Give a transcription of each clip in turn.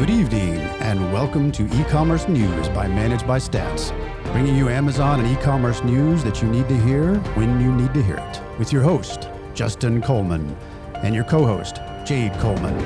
Good evening, and welcome to e-commerce news by Managed by Stats, bringing you Amazon and e-commerce news that you need to hear when you need to hear it. With your host, Justin Coleman, and your co-host, Jade Coleman.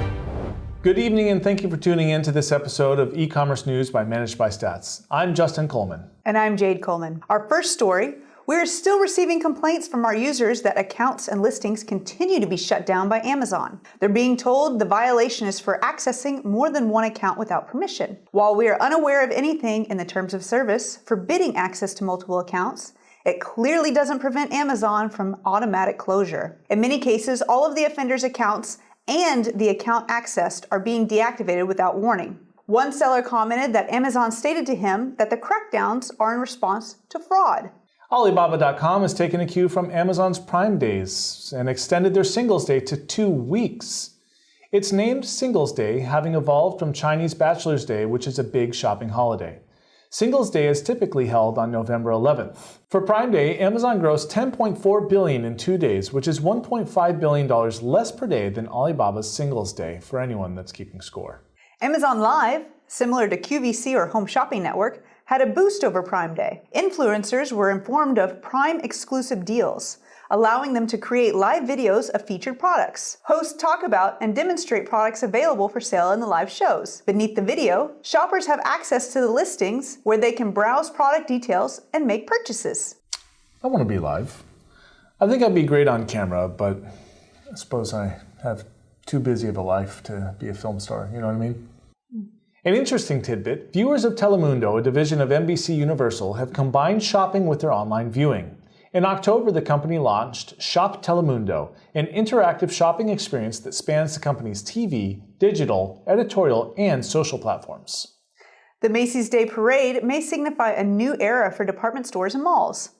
Good evening, and thank you for tuning in to this episode of e-commerce news by Managed by Stats. I'm Justin Coleman. And I'm Jade Coleman. Our first story we are still receiving complaints from our users that accounts and listings continue to be shut down by Amazon. They're being told the violation is for accessing more than one account without permission. While we are unaware of anything in the terms of service forbidding access to multiple accounts, it clearly doesn't prevent Amazon from automatic closure. In many cases, all of the offender's accounts and the account accessed are being deactivated without warning. One seller commented that Amazon stated to him that the crackdowns are in response to fraud. Alibaba.com has taken a cue from Amazon's Prime Days and extended their Singles Day to two weeks. It's named Singles Day, having evolved from Chinese Bachelor's Day, which is a big shopping holiday. Singles Day is typically held on November 11th. For Prime Day, Amazon grossed 10.4 billion in two days, which is 1.5 billion dollars less per day than Alibaba's Singles Day for anyone that's keeping score. Amazon Live, similar to QVC or Home Shopping Network, had a boost over Prime Day. Influencers were informed of Prime exclusive deals, allowing them to create live videos of featured products. Hosts talk about and demonstrate products available for sale in the live shows. Beneath the video, shoppers have access to the listings where they can browse product details and make purchases. I want to be live. I think I'd be great on camera, but I suppose I have too busy of a life to be a film star, you know what I mean? An interesting tidbit, viewers of Telemundo, a division of NBC Universal, have combined shopping with their online viewing. In October, the company launched Shop Telemundo, an interactive shopping experience that spans the company's TV, digital, editorial, and social platforms. The Macy's Day Parade may signify a new era for department stores and malls.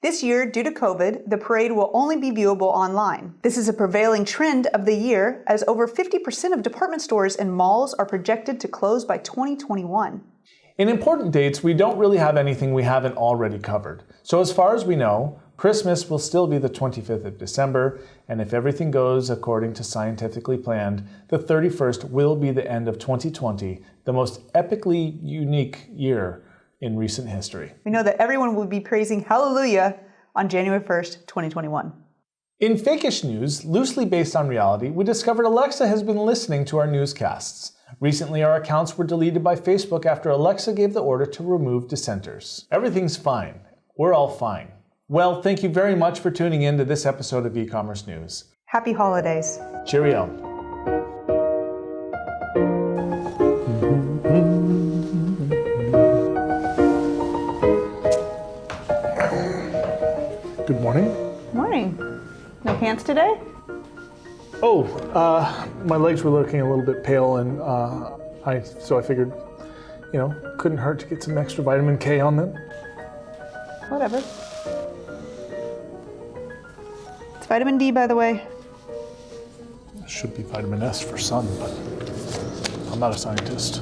This year, due to COVID, the parade will only be viewable online. This is a prevailing trend of the year as over 50% of department stores and malls are projected to close by 2021. In important dates, we don't really have anything we haven't already covered. So as far as we know, Christmas will still be the 25th of December, and if everything goes according to scientifically planned, the 31st will be the end of 2020, the most epically unique year in recent history. We know that everyone will be praising Hallelujah on January 1st, 2021. In fakish news, loosely based on reality, we discovered Alexa has been listening to our newscasts. Recently, our accounts were deleted by Facebook after Alexa gave the order to remove dissenters. Everything's fine. We're all fine. Well, thank you very much for tuning in to this episode of e-commerce news. Happy holidays. Cheerio. Good morning. Morning. No pants today? Oh, uh, my legs were looking a little bit pale, and uh, I so I figured, you know, couldn't hurt to get some extra vitamin K on them. Whatever. It's vitamin D, by the way. Should be vitamin S for sun, but I'm not a scientist.